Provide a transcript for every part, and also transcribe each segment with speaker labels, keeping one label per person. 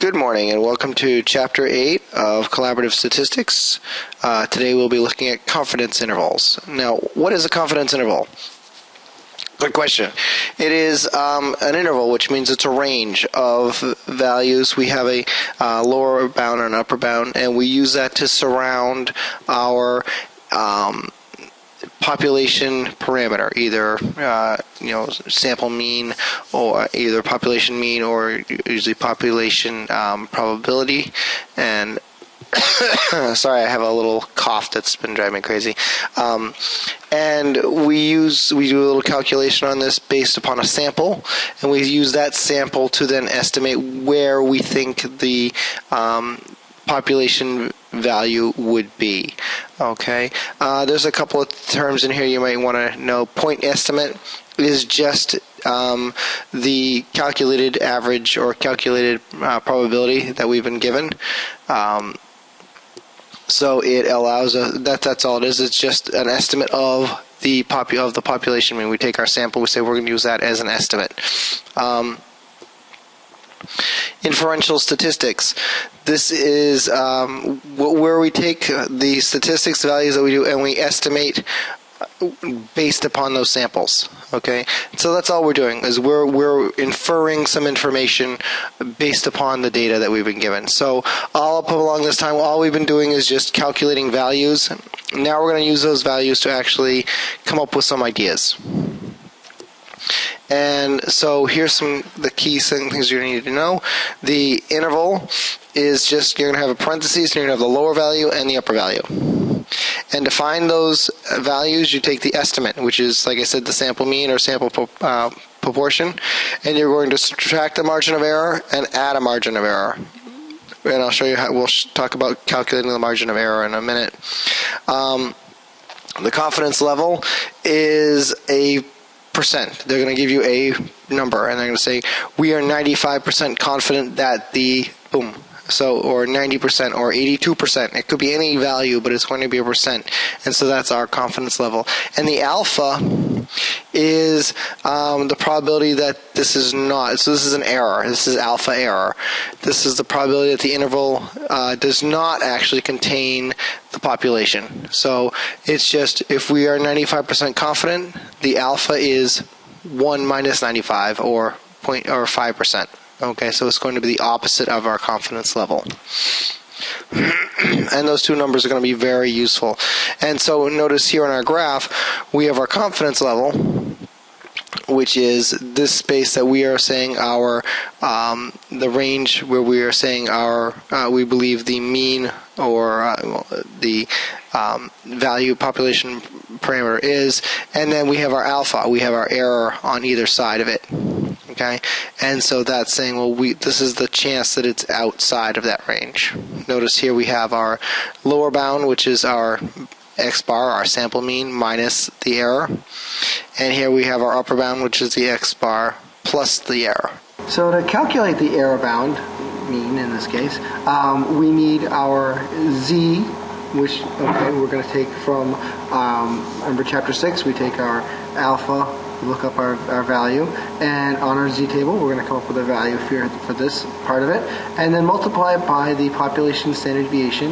Speaker 1: Good morning and welcome to Chapter 8 of Collaborative Statistics. Uh, today we'll be looking at confidence intervals. Now, what is a confidence interval? Good question. It is um, an interval, which means it's a range of values. We have a uh, lower bound and an upper bound, and we use that to surround our um, population parameter, either uh, you know sample mean or either population mean or usually population um, probability. And sorry, I have a little cough that's been driving me crazy. Um, and we use we do a little calculation on this based upon a sample, and we use that sample to then estimate where we think the um, population value would be. Okay, uh, there's a couple of terms in here you might want to know. Point estimate is just um, the calculated average or calculated uh, probability that we've been given. Um, so it allows us that that's all it is. It's just an estimate of the popu- of the population. Mean, we take our sample, we say we're going to use that as an estimate. Um, inferential statistics. This is um, where we take the statistics values that we do and we estimate based upon those samples. Okay, so that's all we're doing is we're we're inferring some information based upon the data that we've been given. So all up along this time, all we've been doing is just calculating values. Now we're going to use those values to actually come up with some ideas. And so here's some the key things you're going to need to know. The interval is just you're going to have a parentheses, and you're going to have the lower value and the upper value. And to find those values, you take the estimate, which is, like I said, the sample mean or sample uh, proportion, and you're going to subtract the margin of error and add a margin of error. And I'll show you how we'll talk about calculating the margin of error in a minute. Um, the confidence level is a percent. They're going to give you a number, and they're going to say we are 95% confident that the boom. So, or 90% or 82%. It could be any value, but it's going to be a percent. And so that's our confidence level. And the alpha is um, the probability that this is not. So this is an error. This is alpha error. This is the probability that the interval uh, does not actually contain the population. So it's just if we are 95% confident, the alpha is 1 minus 95 or point or 5%. Okay, so it's going to be the opposite of our confidence level. and those two numbers are going to be very useful. And so notice here on our graph, we have our confidence level, which is this space that we are saying our um, the range where we are saying our uh, we believe the mean or uh, the um, value population parameter is, and then we have our alpha. We have our error on either side of it. Okay, and so that's saying, well, we this is the chance that it's outside of that range. Notice here we have our lower bound, which is our x bar, our sample mean, minus the error. And here we have our upper bound, which is the x bar plus the error.
Speaker 2: So to calculate the error bound, mean in this case, um, we need our z, which okay, we're going to take from, um, remember chapter 6, we take our alpha, look up our, our value, and on our z table, we're going to come up with a value for, for this part of it, and then multiply it by the population standard deviation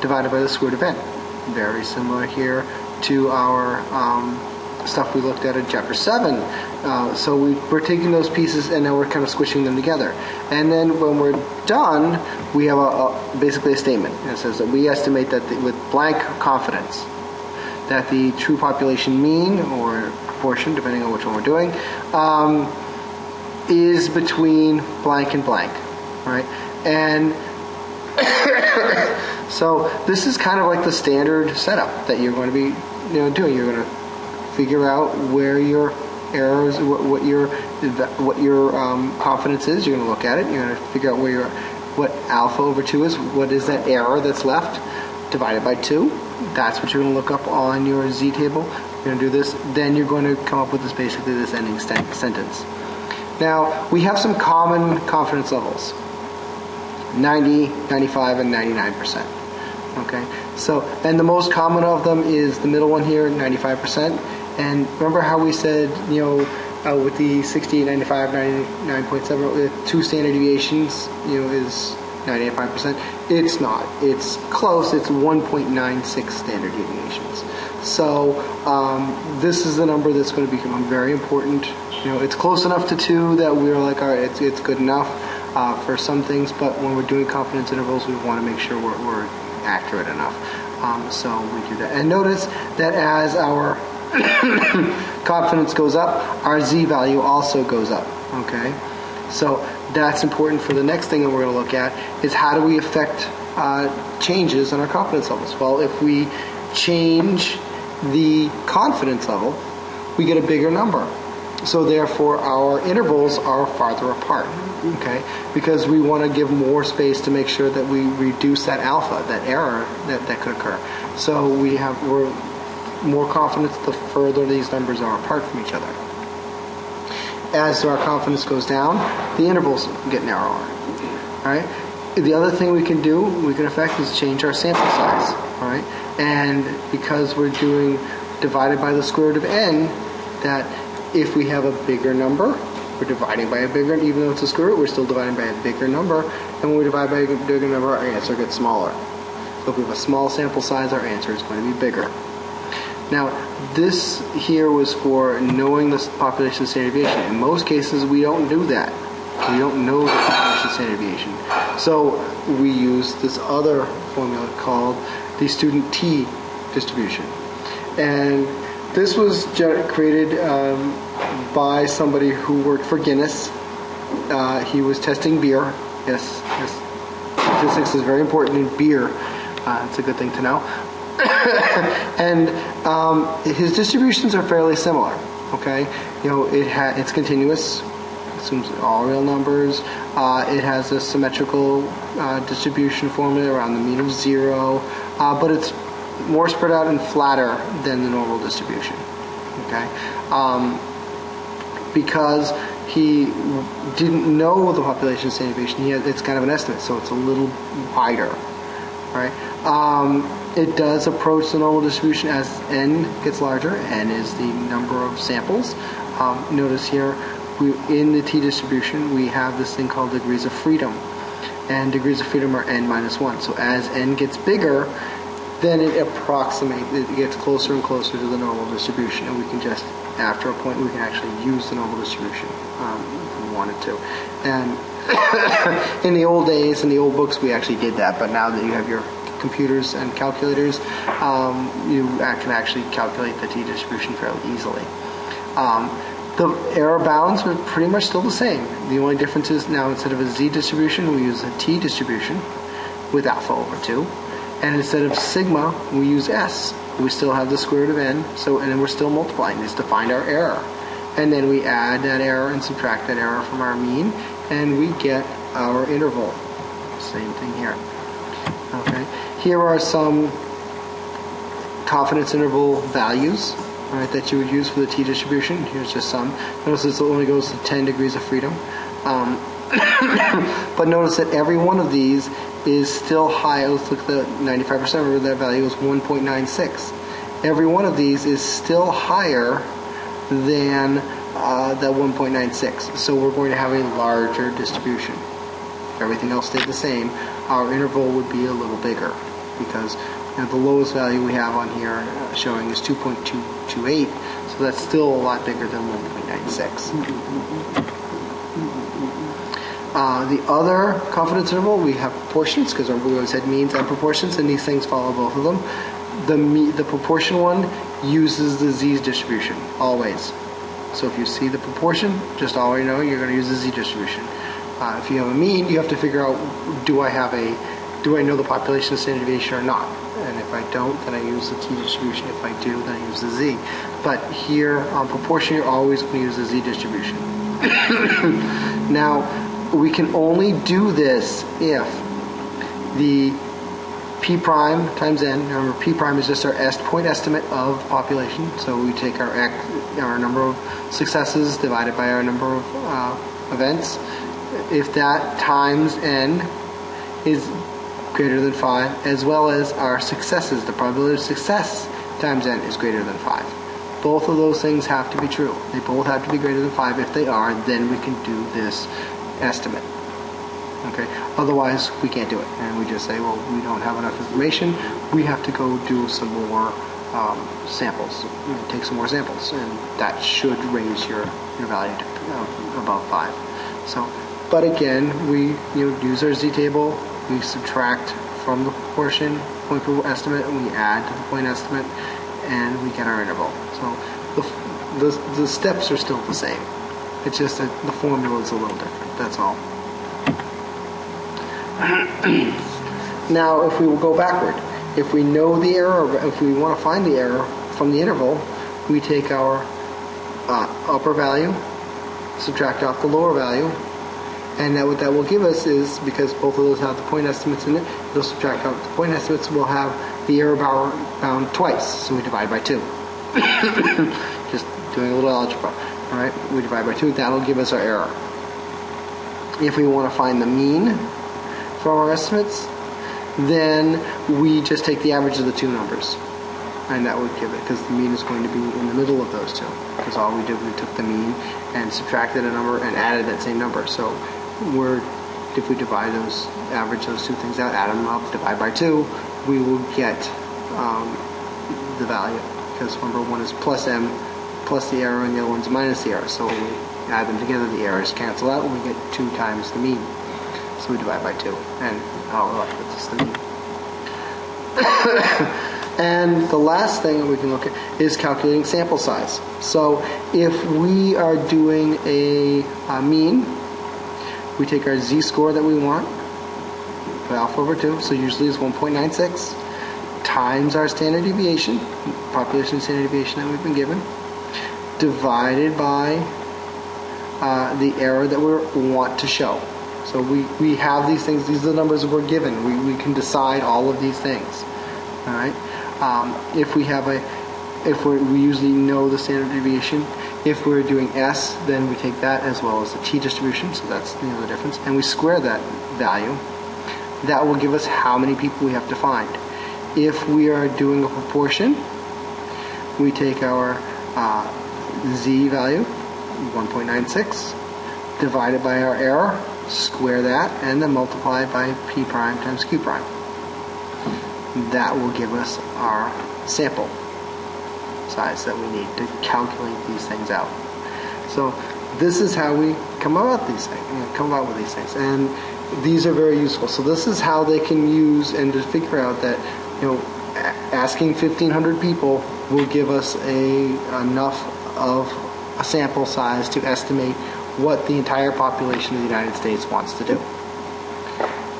Speaker 2: divided by the square root of n very similar here to our um, stuff we looked at in chapter 7. Uh, so we, are taking those pieces and now we're kind of squishing them together. And then when we're done, we have a, a basically a statement. It says that we estimate that the, with blank confidence that the true population mean or proportion, depending on which one we're doing, um, is between blank and blank, right? And so this is kind of like the standard setup that you're going to be you know doing. You're going to figure out where your errors, what, what your what your um, confidence is. You're going to look at it. You're going to figure out where your what alpha over two is. What is that error that's left divided by two? That's what you're going to look up on your z table. You're going to do this. Then you're going to come up with this basically this ending sentence. Now we have some common confidence levels. 90, 95, and 99%. Okay, so and the most common of them is the middle one here, 95%. And remember how we said, you know, uh, with the 60, 95, 99.7, with two standard deviations, you know, is 95%. It's not. It's close. It's 1.96 standard deviations. So um, this is the number that's going to become very important. You know, it's close enough to two that we're like, all right, it's, it's good enough uh, for some things, but when we're doing confidence intervals, we want to make sure we're, we're accurate enough. Um, so we do that. And notice that as our confidence goes up, our z value also goes up. Okay, so that's important for the next thing that we're going to look at is how do we affect uh, changes in our confidence levels. Well, if we change the confidence level, we get a bigger number. So therefore, our intervals are farther apart. Okay, because we want to give more space to make sure that we reduce that alpha, that error that, that could occur. So we have we're more confident the further these numbers are apart from each other. As our confidence goes down, the intervals get narrower. All right. The other thing we can do, we can affect, is change our sample size. All right. And because we're doing divided by the square root of n, that if we have a bigger number, we're dividing by a bigger, even though it's a square root, we're still dividing by a bigger number. And when we divide by a bigger number, our answer gets smaller. So if we have a small sample size, our answer is going to be bigger. Now, this here was for knowing the population standard deviation. In most cases, we don't do that. We don't know the population standard deviation. So we use this other formula called the student t distribution. And this was created um, by somebody who worked for Guinness. Uh, he was testing beer. Yes, yes. Statistics is very important in beer. Uh, it's a good thing to know. and um, his distributions are fairly similar. Okay, you know it ha- it's continuous, assumes all real numbers. Uh, it has a symmetrical uh, distribution formula around the mean of zero, uh, but it's more spread out and flatter than the normal distribution. Okay, um, because he didn't know the population standard deviation. He had, it's kind of an estimate, so it's a little wider, right? Um, it does approach the normal distribution as n gets larger. n is the number of samples. Um, notice here, we, in the t distribution, we have this thing called degrees of freedom. And degrees of freedom are n minus 1. So as n gets bigger, then it approximates, it gets closer and closer to the normal distribution. And we can just, after a point, we can actually use the normal distribution um, if we wanted to. And in the old days, in the old books, we actually did that. But now that you have your computers and calculators, um, you can actually calculate the t-distribution fairly easily. Um, the error bounds are pretty much still the same. The only difference is now instead of a z-distribution, we use a t-distribution with alpha over 2. And instead of sigma, we use s. We still have the square root of n, so and then we're still multiplying this to find our error. And then we add that error and subtract that error from our mean, and we get our interval. Same thing here. Okay. Here are some confidence interval values right, that you would use for the t-distribution. Here's just some. Notice this only goes to 10 degrees of freedom. Um, but notice that every one of these is still high. Let's look at the 95%. Remember that value is 1.96. Every one of these is still higher than uh, the 1.96. So we're going to have a larger distribution. Everything else stayed the same. Our interval would be a little bigger because you know, the lowest value we have on here uh, showing is 2.228, so that's still a lot bigger than 1.96. Uh, the other confidence interval, we have proportions, because we always had means and proportions, and these things follow both of them. The, the proportion one uses the z distribution, always. So if you see the proportion, just always know you're going to use the z distribution. Uh, if you have a mean, you have to figure out, do I have a do I know the population standard deviation or not? And if I don't, then I use the t-distribution. If I do, then I use the z. But here, on proportion, you're always going to use the z distribution. now, we can only do this if the p prime times n. Remember, p prime is just our est point estimate of population. So we take our x, our number of successes divided by our number of uh, events. If that times n is greater than 5, as well as our successes. The probability of success times n is greater than 5. both of those things have to be true. They both have to be greater than 5. If they are, then we can do this estimate. Okay. Otherwise, we can't do it, and we just say, well, we don't have enough information. We have to go do some more um, samples, take some more samples, and that should raise your your value to uh, above five. So, but again, we you know use our z table. We subtract from the proportion point estimate, and we add to the point estimate, and we get our interval. So the the, the steps are still the same. It's just that the formula is a little different. That's all. now, if we will go backward, if we know the error, if we want to find the error from the interval, we take our uh, upper value, subtract off the lower value, and that what that will give us is because both of those have the point estimates in it, it'll subtract out the point estimates. We'll have the error bound twice, so we divide by two. Just doing a little algebra. All right, we divide by two. That'll give us our error. If we want to find the mean from our estimates, then we just take the average of the two numbers. And that would give it, because the mean is going to be in the middle of those two. Because all we did, we took the mean and subtracted a number and added that same number. So we're, if we divide those, average those two things out, add them up, divide by two, we will get um, the value. Because number one is plus m plus the error and the other one's minus the error. So when we add them together, the errors cancel out and we get two times the mean. So we divide by two. And oh, look, that's the mean. and the last thing that we can look at is calculating sample size. So if we are doing a, a mean, we take our z-score that we want, put alpha over 2, so usually it's 1.96, times our standard deviation, population standard deviation that we've been given, divided by uh, the error that we want to show. So we, we have these things, these are the numbers we're given. We, we can decide all of these things. All right. Um, if we have a, if we we usually know the standard deviation, if we're doing S, then we take that as well as the t distribution, so that's the other difference, and we square that value. That will give us how many people we have to find. If we are doing a proportion, we take our uh, z value, 1.96, divided by our error, square that, and then multiply by p prime times q prime. That will give us our sample size that we need to calculate these things out. So this is how we come about these things, you know, come about with these things, and these are very useful. So this is how they can use and to figure out that you know asking 1,500 people will give us a enough of a sample size to estimate what the entire population of the United States wants to do.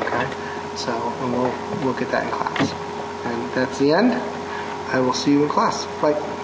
Speaker 2: Okay, so and we'll look at that in class, and that's the end. I will see you in class. Bye.